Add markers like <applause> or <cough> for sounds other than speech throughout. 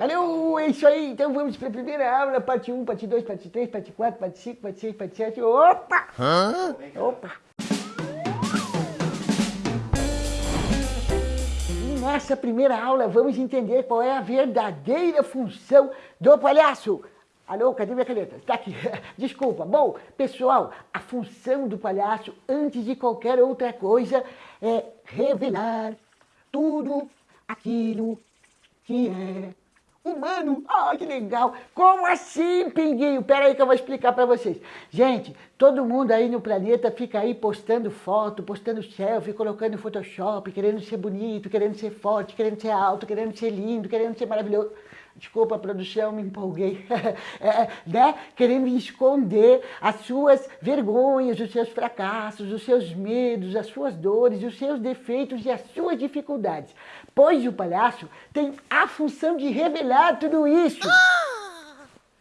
Valeu, é isso aí. Então vamos para a primeira aula, parte 1, parte 2, parte 3, parte 4, parte 5, parte 6, parte 7. Opa! Hã? Opa! E nessa primeira aula vamos entender qual é a verdadeira função do palhaço. Alô, cadê minha caneta? Está aqui. <laughs> Desculpa. Bom, pessoal, a função do palhaço, antes de qualquer outra coisa, é revelar tudo aquilo que é humano. Ah, que legal. Como assim, Pinguinho? Pera aí que eu vou explicar para vocês. Gente, todo mundo aí no planeta fica aí postando foto, postando selfie, colocando Photoshop, querendo ser bonito, querendo ser forte, querendo ser alto, querendo ser lindo, querendo ser maravilhoso. Desculpa, produção, me empolguei. <laughs> é, né? Querendo esconder as suas vergonhas, os seus fracassos, os seus medos, as suas dores, os seus defeitos e as suas dificuldades. Pois o palhaço tem a função de revelar tudo isso.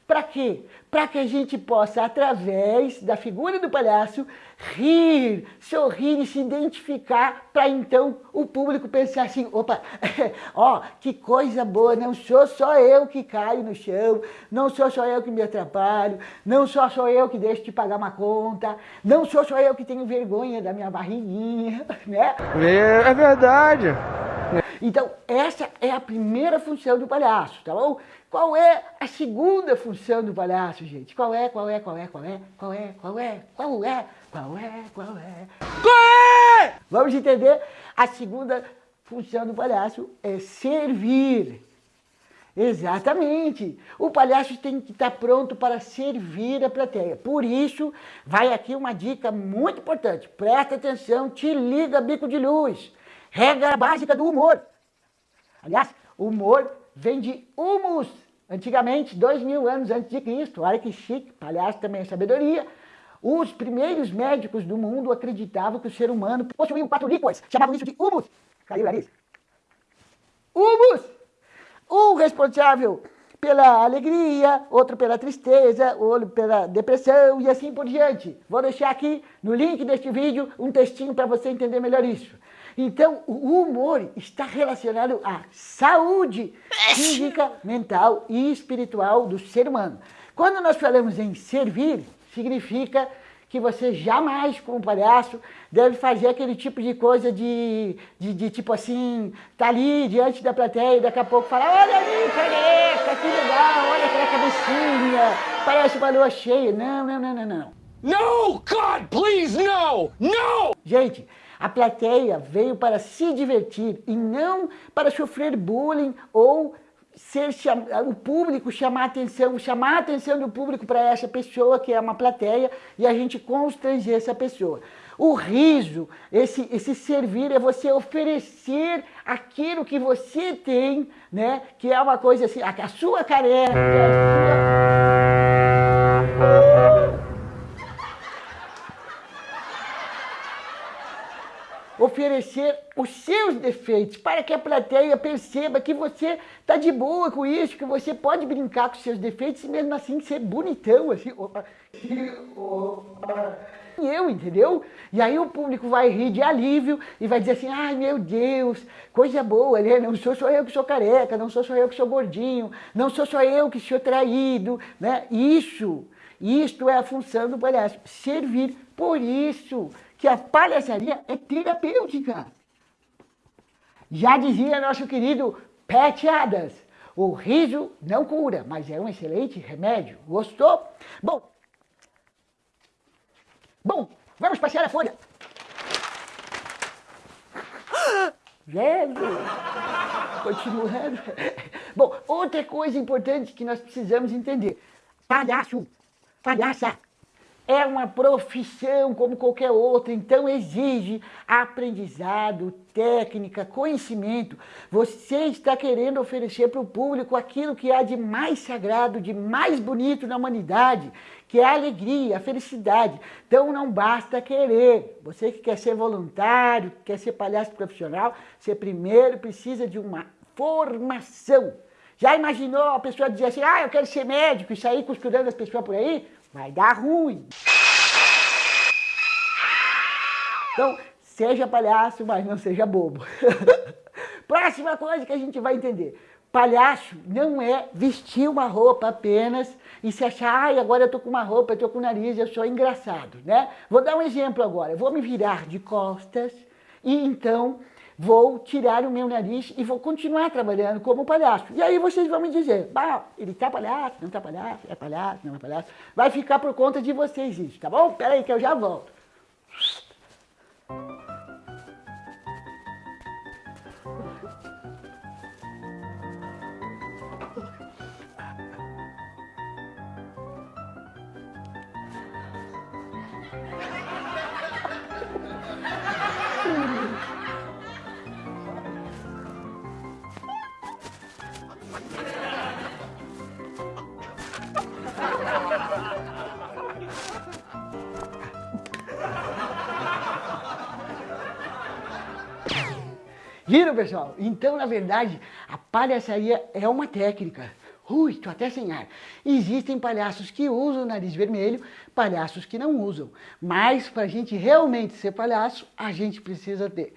Para quê? Para que a gente possa, através da figura do palhaço, rir, sorrir e se identificar, para então o público pensar assim, opa, <laughs> ó, que coisa boa, não sou só eu que caio no chão, não sou só eu que me atrapalho, não sou só eu que deixo de pagar uma conta, não sou só eu que tenho vergonha da minha barriguinha, <laughs> né? É, é verdade. Então, essa é a primeira função do palhaço, tá bom? Qual é a segunda função do palhaço, gente? Qual é, qual é, qual é, qual é, qual é, qual é, qual é, qual é, qual é? Qual é? Vamos entender? A segunda função do palhaço é servir. Exatamente. O palhaço tem que estar pronto para servir a plateia. Por isso, vai aqui uma dica muito importante. Presta atenção, te liga bico de luz. Regra básica do humor. Aliás, humor vem de humus. Antigamente, dois mil anos antes de Cristo, olha que chique, palhaço também é sabedoria. Os primeiros médicos do mundo acreditavam que o ser humano possuía quatro líquidos, chamavam isso de humus. Caiu o nariz. Humus! Um responsável pela alegria, outro pela tristeza, outro pela depressão e assim por diante. Vou deixar aqui no link deste vídeo um textinho para você entender melhor isso. Então, o humor está relacionado à saúde física, mental e espiritual do ser humano. Quando nós falamos em servir, significa que você jamais, como palhaço, deve fazer aquele tipo de coisa de, de, de tipo assim, tá ali diante da plateia e daqui a pouco fala, olha ali, careca, que legal, olha aquela cabecinha, parece uma lua cheia. Não, não, não, não, não. No, God, please, no, no! Gente, a plateia veio para se divertir e não para sofrer bullying ou ser o público chamar atenção, chamar a atenção do público para essa pessoa que é uma plateia e a gente constranger essa pessoa. O riso, esse, esse servir é você oferecer aquilo que você tem, né? Que é uma coisa assim, a, a sua careca, a oferecer os seus defeitos, para que a plateia perceba que você está de boa com isso, que você pode brincar com os seus defeitos e mesmo assim ser bonitão, assim, opa, opa. Eu, entendeu? E aí o público vai rir de alívio e vai dizer assim, ai meu Deus, coisa boa, né? Não sou só eu que sou careca, não sou só eu que sou gordinho, não sou só eu que sou traído, né? Isso, isto é a função do palhaço, servir. Por isso, que a palhaçaria é terapêutica. Já dizia nosso querido Pat Adams, o riso não cura, mas é um excelente remédio. Gostou? Bom, bom, vamos passear a folha. Velho, continuando. Bom, outra coisa importante que nós precisamos entender. Palhaço, palhaça, é uma profissão como qualquer outra, então exige aprendizado, técnica, conhecimento. Você está querendo oferecer para o público aquilo que há de mais sagrado, de mais bonito na humanidade, que é a alegria, a felicidade. Então não basta querer. Você que quer ser voluntário, quer ser palhaço profissional, você primeiro precisa de uma formação. Já imaginou a pessoa dizer assim, ah, eu quero ser médico e sair costurando as pessoas por aí? Vai dar ruim. Então, seja palhaço, mas não seja bobo. <laughs> Próxima coisa que a gente vai entender. Palhaço não é vestir uma roupa apenas e se achar, ai, agora eu tô com uma roupa, eu tô com o nariz, eu sou engraçado, né? Vou dar um exemplo agora. Eu vou me virar de costas e então vou tirar o meu nariz e vou continuar trabalhando como palhaço. E aí vocês vão me dizer, bah, ele tá palhaço, não tá palhaço, é palhaço, não é palhaço. Vai ficar por conta de vocês isso, tá bom? Pera aí que eu já volto. <laughs> Viram, pessoal? Então, na verdade, a palhaçaria é uma técnica. Ui, tô até sem ar. Existem palhaços que usam o nariz vermelho, palhaços que não usam. Mas, para a gente realmente ser palhaço, a gente precisa ter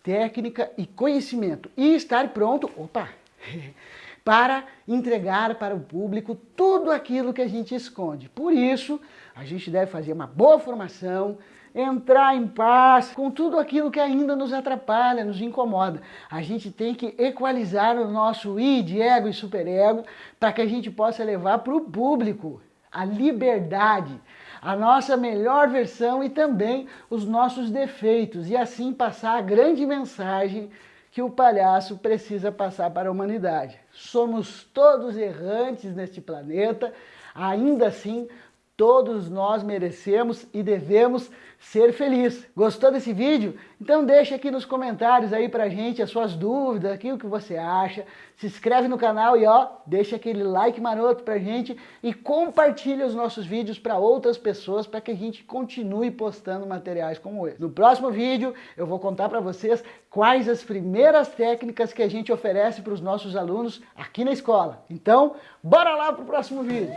técnica e conhecimento. E estar pronto, opa, <laughs> para entregar para o público tudo aquilo que a gente esconde. Por isso, a gente deve fazer uma boa formação, entrar em paz com tudo aquilo que ainda nos atrapalha, nos incomoda. A gente tem que equalizar o nosso id, ego e superego para que a gente possa levar para o público a liberdade, a nossa melhor versão e também os nossos defeitos e assim passar a grande mensagem que o palhaço precisa passar para a humanidade. Somos todos errantes neste planeta, ainda assim Todos nós merecemos e devemos ser felizes. Gostou desse vídeo? Então deixa aqui nos comentários aí pra gente as suas dúvidas, aquilo que você acha. Se inscreve no canal e ó, deixa aquele like maroto pra gente e compartilha os nossos vídeos para outras pessoas para que a gente continue postando materiais como esse. No próximo vídeo eu vou contar para vocês quais as primeiras técnicas que a gente oferece para os nossos alunos aqui na escola. Então, bora lá pro próximo vídeo!